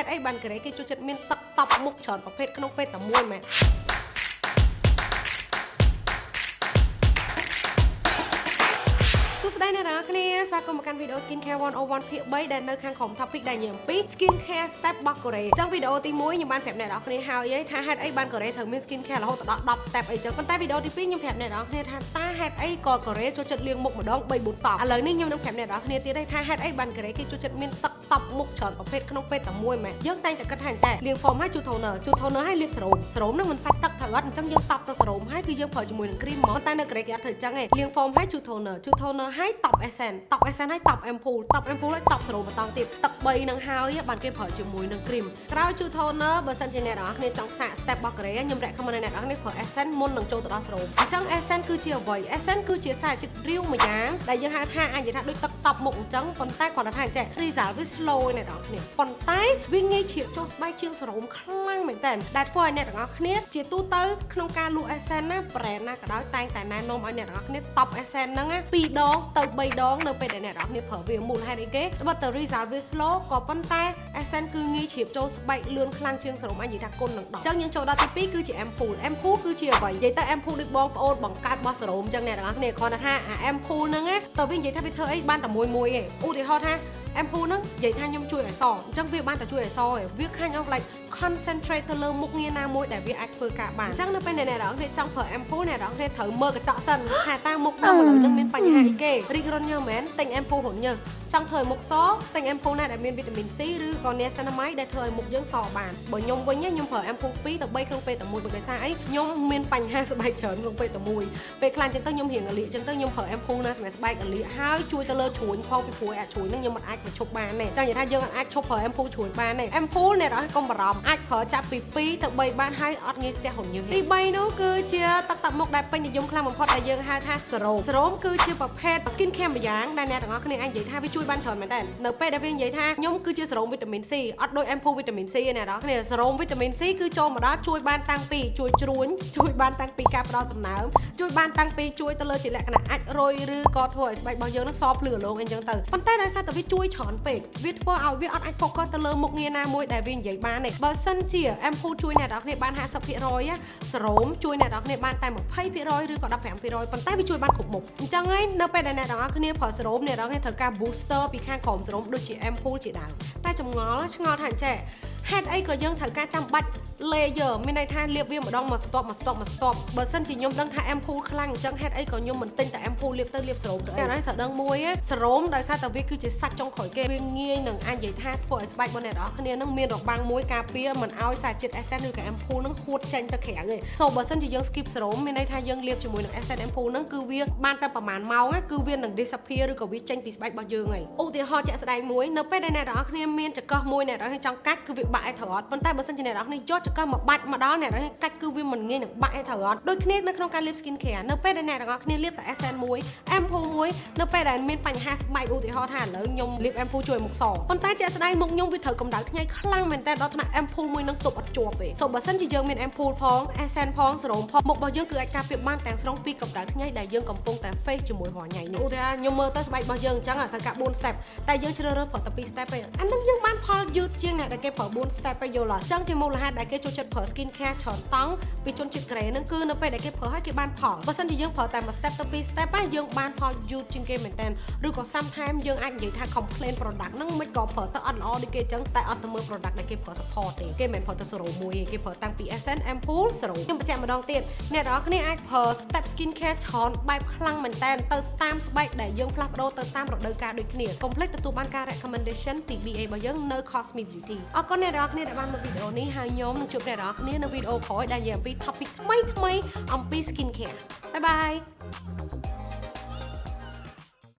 ហេតុអីបានកូរ៉េគេចូលចិត្តមានទឹកតប់មុខច្រើនប្រភេទក្នុងពេលតែមួយមែន សួស្តីអ្នកនរគ្នាស្វាគមន៍មកកាន់វីដេអូ Skin Care 101ភាគ3ដែលនៅខាងក្រោម topic ដែលនិយាយអំពី Skin Care Step របស់កូរ៉េអញ្ចឹងវីដេអូទី1ខ្ញុំបានប្រាប់អ្នកនរគ្នាហើយថាហេតុអីបានកូរ៉េត្រូវមាន Skin Care រហូតដល់10 step អីចឹងប៉ុន្តែវីដេអូទី2ខ្ញុំប្រាប់អ្នកនរគ្នាថាតើហេតុអីក៏កូរ៉េចូលចិត្តលាងមុខម្ដង3 4តប់ឥឡូវនេះខ្ញុំនឹងប្រាប់អ្នកនរគ្នាទៀតថាហេតុអីបានកូរ៉េគេចូលចិត្តមានទឹកតប់មុខច្រើនប្រភេទក្នុងពេលតែមួយមែនយើងតែងតែគិតថាចាលាង foam ហើយជូត toner ជូត toner ហើយលាបសេរ៉ូមសេរ៉ូមនឹងមិនសាច់ទឹកត្រូវអត់អញ្ចឹងយើងតប់ទៅសេរ៉ូមហើយគឺយើងប្រើជាមួយនឹង cream មកតែនៅកូរ៉េគេអត់ធ្វើអញ្ចឹងទេលាង foam ហើយជូត toner ជូត toner ហើយតប់ essence តប់ essence ហើយតប់ ampoule តប់ ampoule ហើយតប់សេរ៉ូមបន្តទៀតទឹក3នឹងហើយបានគេប្រើជាមួយនឹង cream ក្រោយជូត toner បើសិនជាអ្នកនរគ្នាចង់សាក step របស់កូរ៉េខ្ញុំ recommend ឲ្យអ្នកនរគ្នាប្រើ essence មុននឹងចូលទៅដល់សេរ៉ូមអញ្ចឹង essence គឺជាអ្វី essence គឺជាសារជាតិរាវមួយយ៉ាងដែលយើងហៅថាអាចនិយាយថាដូចទឹកតប់មុខអញ្ចឹងប៉ុន្តែគាត់ថាចេះ result វា slow អ្នកនរគ្នាប៉ុន្តែវាងាយជ្រាបចូលស្បែកជាងសេរ៉ូមខ្លាំងមែនតើដែលធ្វើឲ្យអ្នកទាំងអស់គ្នាជាទូទៅក្នុងការលក់ essence ណា brand ណាក៏ដោយតែងតែណែនាំឲ្យអ្នកទាំងអស់គ្នា top essence ហ្នឹង2ដងទៅ3ដងនៅពេលដែលអ្នកទាំងអស់គ្នាប្រើវាមូលហេតុអីគេត្បិតតែ result វា slow ក៏ប៉ុន្តែ essence គឺងាយជ្រាបចូលស្បែកលឿនខ្លាំងជាងសេរ៉ូមអាចនិយាយថាគុណនឹង10អញ្ចឹងយើងចូលដល់ទី2គឺជា ampoule ampoule គឺជាអ្វីនិយាយទៅ ampoule ដូចបងប្អូនបង្កើតរបស់សេរ៉ូមអញ្ចឹងអ្នកទាំងអស់គ្នាគ្រាន់តែថាអា ampoule ហ្នឹងតើវានិយាយថាវាធ្វើអីបានតែមួយមួយឯងឧទាហរណ៍ថា ampoule ហ្នឹងនិយាយថាខ្ញុំជួយឲ្យសអញ្ចឹងវាបានតែជួយឲ្យសឯងវាខាញ់អស់ like concentrate ទៅលើមុខងារណាមួយដែលវាអាចធ្វើការបានអញ្ចឹងនៅពេលអ្នកនរគ្នាចង់ប្រើ ampoule អ្នកនរគ្នាត្រូវមើលកញ្ចក់សិនថាតើមុខនៅមនុស្សនឹងមានបញ្ហាអីគេរីករុនញើមែនទិញ ampoule រុនញើ ចង់ធ្វើឲ្យមុខសទិញ ampoule ណាដែលមានវីតាមីន C ឬក៏ niacinamide ដែលធ្វើឲ្យមុខយើងសបានបើខ្ញុំវិញខ្ញុំប្រើ ampoule 2ទៅ3ក្នុងពេលតែមួយដោយសារអីខ្ញុំមានបញ្ហាស្បែកច្រើនក្នុងពេលតែមួយពេលខ្លះអញ្ចឹងទៅខ្ញុំរៀងអលៀកអញ្ចឹងទៅខ្ញុំប្រើ ampoule ណាសម្រាប់ស្បែកអលៀកហើយជួយទៅលើជ្រួញផងពីព្រោះអាជ្រួញហ្នឹងខ្ញុំមិនអាចបញ្ឈប់បានទេចង់និយាយថាយើងអាចឈប់ប្រើ ampoule ជ្រួញបានទេ ampoule អ្នកនរកុំបារម្ភអាចប្រើចាប់ពី2ទៅ3បានហើយអត់ងាយស្ទះរញើសទី3នោះគឺជាទឹកតាប់មុខដែលពេញនិយមខ្លាំងបំផុតដែលយើងហៅថាសេរ៉ូមសេរ៉ូមគឺជាប្រភេទ skin care ម្យ៉ាងដែលអ្នកទាំងអស់គ្នាអាចនិយាយថាវាជួយបានច្រើនមែនតើនៅពេលដែលវានិយាយថាខ្ញុំគឺជាសេរ៉ូមវីតាមីន C អត់ដូច ampoule វីតាមីន C ទេអ្នកទាំងអស់គ្នាសេរ៉ូមវីតាមីន C គឺចូលមកដល់ជួយបានតាំងពីជួយជ្រួញជួយបានតាំងពីការផ្ដល់សំណើមជួយបានតាំងពីជួយទៅលើជាលក្ខណៈអាចរយឬក៏ធ្វើឲ្យស្បែករបស់យើងនឹងសភ្លឺរលោងអីចឹងទៅប៉ុន្តែដោយសារតែវាជួយច្រើនពេកវាធ្វើឲ្យវាអត់អាច focus ទៅលើមុខងារណាមួយដែលវានិយាយបានទេបើសិនជា ampoule ជួយអ្នកនរគ្នាបាន50%សេរ៉ូមជួយអ្នកនរគ្នាបានតែ20%ឬក៏15%ប៉ុន្តែវាជួយបានគ្រប់មុខអញ្ចឹងហើយនៅពេលដែលអ្នកនរគ្នាប្រើសេរ៉ូមអ្នកនរគ្នាត្រូវការ booster ពីខាងក្រោមសេរ៉ូមដូចជា ampoule ជាដើមតែចម្ងល់ឆ្ងល់ថាចេះហេតុអីក៏យើងត្រូវការចាំបាច់ layer មានន័យថាលាបវាម្ដងមកស្ទាប់មកស្ទាប់មកស្ទាប់បើសិនជាខ្ញុំដឹងថា ampoule ខ្លាំងអញ្ចឹងហេតុអីក៏ខ្ញុំមិនទិញតែ ampoule លាបទៅលាបសេរ៉ូមទៅអីត្រូវដឹងមួយសេរ៉ូមដោយសារតែវាគឺជាសាច់ចុងក្រោយគេវាងាយនឹងអាចនិយាយថាធ្វើឲ្យស្បែករបស់អ្នកនរគ្នានឹងមានរបាំងមួយការពារមិនឲ្យសារជាតិ essence ឬក៏ ampoule នឹងហួតចេញទៅក្រៅទេសូបើសិនជាយើង skip សេរ៉ូមមានន័យថាយើងលាបជាមួយនឹង essence ampoule នឹងគឺវាបានតែប្រហែលម៉ោងគឺវានឹង disappear ឬក៏វាចេញពីស្បែករបស់យើងហើយឧទាហរណ៍ជាក់ស្ដែងមួយនៅពេលដែលអ្នកនរគ្នាមានចង្កឹះមួយអ្នកនរគ្នាចង់កាច់គឺវាបាក់ឲ្យត្រូវអត់ប៉ុន្តែបើសិនជាអ្នកនរគ្នាយកចង្កឹះមកបាច់មកដល់អ្នកនរគ្នាកាច់គឺវាមិនងាយនឹងបាក់ឲ្យត្រូវអត់ដូចគ្នានៅក្នុងការលាប skin care នៅពេលដែលអ្នកនរគ្នាលាបតែ essence មួយ ampoule មួយនៅពេលដែលមានបញ្ហាស្បែកឧទាហរណ៍ថាឥឡូវខ្ញុំលាប ampoule ជួយមុខសប៉ុន្តែជាក់ស្ដែងមុខខ្ញុំវាត្រូវកម្ដៅថ្ងៃខ្លាំងមែនតើដល់ថ្នាក់ ampoule មួយនឹងទប់អត់ជាប់ទេសូបើសិនជាយើងមាន ampoule ផង essence ផងសេរ៉ូមផងមុខរបស់យើងគឺអាចការពារបានទាំងស្រុងពីកម្ដៅថ្ងៃដែលយើងកំពុងតែ face ជាមួយរាល់ថ្ងៃនេះឧទាហរណ៍ខ្ញុំមើលទៅស្បែករបស់យើងអញ្ចឹងត្រូវការ4 step តែយើងជ្រើសរើសប្រើតែ2 step ទេអានឹងយើងបានផល យឺតជាងអ្នកដែលគេប្រើ4 step ទៅយល់អញ្ចឹងជាមូលហេតុដែលគេចូលចិត្តប្រើ skin care ច្រើនតង់ពីជនជាតិកូរ៉េហ្នឹងគឺនៅពេលដែលគេប្រើឲ្យគេបានផលបើសិនជាយើងប្រើតែមួយ step ទៅ2 step ហ្នឹងយើងបានផលយឺតជាងគេមែនតើឬក៏ sometimes យើងអាចនិយាយថា complain product ហ្នឹងមិនក៏ប្រើទៅអត់ល្អដូចគេអញ្ចឹងតែអត់ទៅមើល product ដែលគេប្រើ support ទេគេមិនប្រើទៅ serum មួយទេគេប្រើតាំងពី essence ampoule serum ខ្ញុំបញ្ជាក់ម្ដងទៀតអ្នកនរគ្នាអាចប្រើ step skin care ច្រើនបែបខ្លាំងមែនតើទៅតាមស្បែកដែលយើងផ្លាស់ប្ដូរទៅតាមរដូវកាលដូចគ្នា complete ទទួលបានការ recommendation ពី BA របស់យើងនៅ Cosmic Beauty អរគុណអ្នកនរគ្នាដែលបានមើលវីដេអូនេះហើយខ្ញុំនឹងជួបអ្នកនរគ្នានៅវីដេអូក្រោយដែលនិយាយអំពី topic ថ្មីថ្មីអំពី skin care បាយបាយ